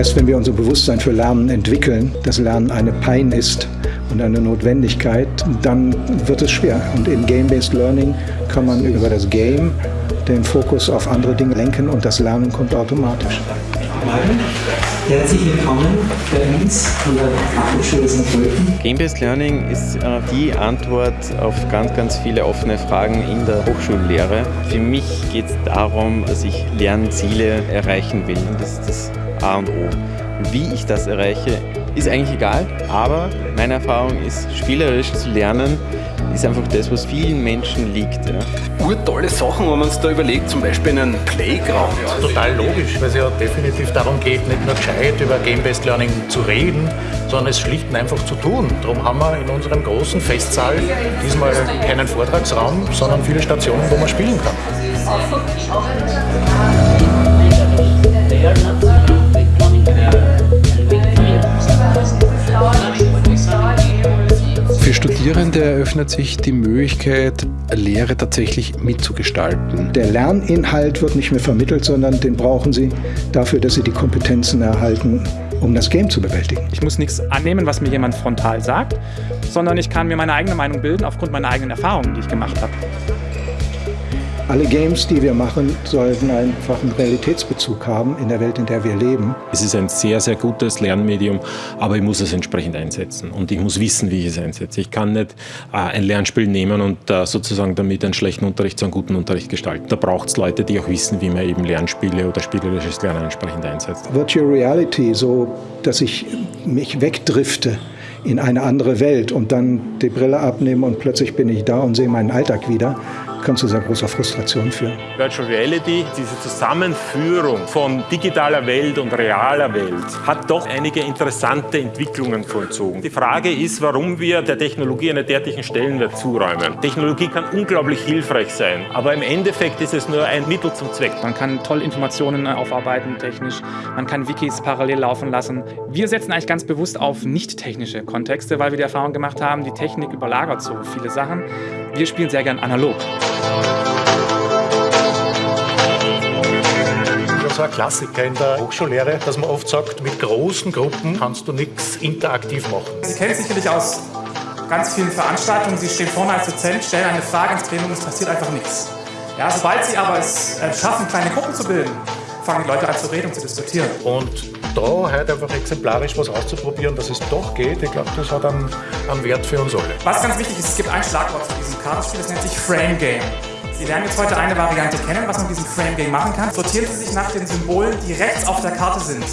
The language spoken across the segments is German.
Erst wenn wir unser Bewusstsein für Lernen entwickeln, dass Lernen eine Pein ist und eine Notwendigkeit, dann wird es schwer. Und in Game-Based Learning kann man über das Game den Fokus auf andere Dinge lenken und das Lernen kommt automatisch. Herzlich willkommen bei uns von der Fachhochschule St. Pölten. Game-Based Learning ist äh, die Antwort auf ganz, ganz viele offene Fragen in der Hochschullehre. Für mich geht es darum, dass ich Lernziele erreichen will. Das ist das A und O. Wie ich das erreiche, ist eigentlich egal, aber meine Erfahrung ist, spielerisch zu lernen, ist einfach das, was vielen Menschen liegt. Ja. Urtolle Sachen, wenn man uns da überlegt, zum Beispiel einen Playground. Ja, total logisch, weil es ja definitiv darum geht, nicht nur gescheit über Game-Based Learning zu reden, sondern es schlicht und einfach zu tun. Darum haben wir in unserem großen Festsaal diesmal keinen Vortragsraum, sondern viele Stationen, wo man spielen kann. Studierende eröffnet sich die Möglichkeit, Lehre tatsächlich mitzugestalten. Der Lerninhalt wird nicht mehr vermittelt, sondern den brauchen sie dafür, dass sie die Kompetenzen erhalten, um das Game zu bewältigen. Ich muss nichts annehmen, was mir jemand frontal sagt, sondern ich kann mir meine eigene Meinung bilden aufgrund meiner eigenen Erfahrungen, die ich gemacht habe. Alle Games, die wir machen, sollten einfach einen Realitätsbezug haben in der Welt, in der wir leben. Es ist ein sehr, sehr gutes Lernmedium, aber ich muss es entsprechend einsetzen und ich muss wissen, wie ich es einsetze. Ich kann nicht äh, ein Lernspiel nehmen und äh, sozusagen damit einen schlechten Unterricht zu einem guten Unterricht gestalten. Da braucht es Leute, die auch wissen, wie man eben Lernspiele oder spielerisches Lernen entsprechend einsetzt. Virtual Reality, so dass ich mich wegdrifte in eine andere Welt und dann die Brille abnehme und plötzlich bin ich da und sehe meinen Alltag wieder kann zu sehr großer Frustration führen. Virtual Reality, diese Zusammenführung von digitaler Welt und realer Welt, hat doch einige interessante Entwicklungen vollzogen. Die Frage ist, warum wir der Technologie einen derartigen Stellenwert zuräumen. Technologie kann unglaublich hilfreich sein, aber im Endeffekt ist es nur ein Mittel zum Zweck. Man kann toll Informationen aufarbeiten technisch, man kann Wikis parallel laufen lassen. Wir setzen eigentlich ganz bewusst auf nicht technische Kontexte, weil wir die Erfahrung gemacht haben, die Technik überlagert so viele Sachen. Wir spielen sehr gern analog. Das war ein Klassiker in der Hochschullehre, dass man oft sagt, mit großen Gruppen kannst du nichts interaktiv machen. Sie kennen sicherlich aus ganz vielen Veranstaltungen, Sie stehen vorne als Dozent, stellen eine Frage ins Plenum und es passiert einfach nichts. Ja, sobald Sie aber es äh, schaffen, kleine Gruppen zu bilden, fangen die Leute an zu reden und zu diskutieren. Und da halt einfach exemplarisch was auszuprobieren, dass es doch geht, ich glaube, das hat einen, einen Wert für uns alle. Was ganz wichtig ist, es gibt ein Schlagwort zu diesem Kartenspiel, das nennt sich Frame Game. Sie lernen jetzt heute eine Variante kennen, was man mit diesem Frame Game machen kann. Sortieren Sie sich nach den Symbolen, die rechts auf der Karte sind.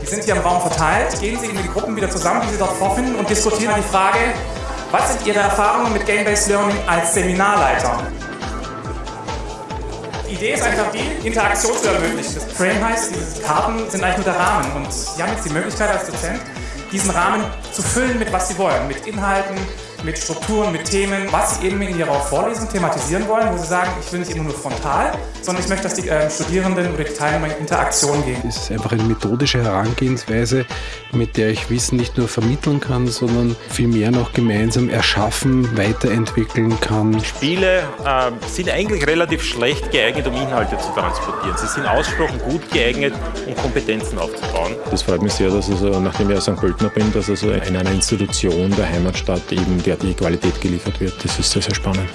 Die sind hier im Raum verteilt. Gehen Sie in die Gruppen wieder zusammen, die Sie dort vorfinden und diskutieren die Frage, was sind Ihre Erfahrungen mit Game-Based Learning als Seminarleiter? Die Idee ist einfach die, Interaktion zu ermöglichen. Das Frame heißt, diese Karten sind eigentlich nur der Rahmen und Sie haben jetzt die Möglichkeit als Dozent, diesen Rahmen zu füllen mit was Sie wollen, mit Inhalten, mit Strukturen, mit Themen, was Sie eben in Ihrer Vorlesung thematisieren wollen, wo Sie sagen, ich will nicht immer nur frontal, sondern ich möchte, dass die äh, Studierenden oder die Teilnehmer in Interaktion gehen. Es ist einfach eine methodische Herangehensweise, mit der ich Wissen nicht nur vermitteln kann, sondern vielmehr noch gemeinsam erschaffen, weiterentwickeln kann. Spiele äh, sind eigentlich relativ schlecht geeignet, um Inhalte zu transportieren. Sie sind ausgesprochen gut geeignet, um Kompetenzen aufzubauen. Das freut mich sehr, dass also, nachdem ich ja St. Pöltner bin, dass also in einer Institution der Heimatstadt eben derartige Qualität geliefert wird. Das ist sehr, sehr spannend.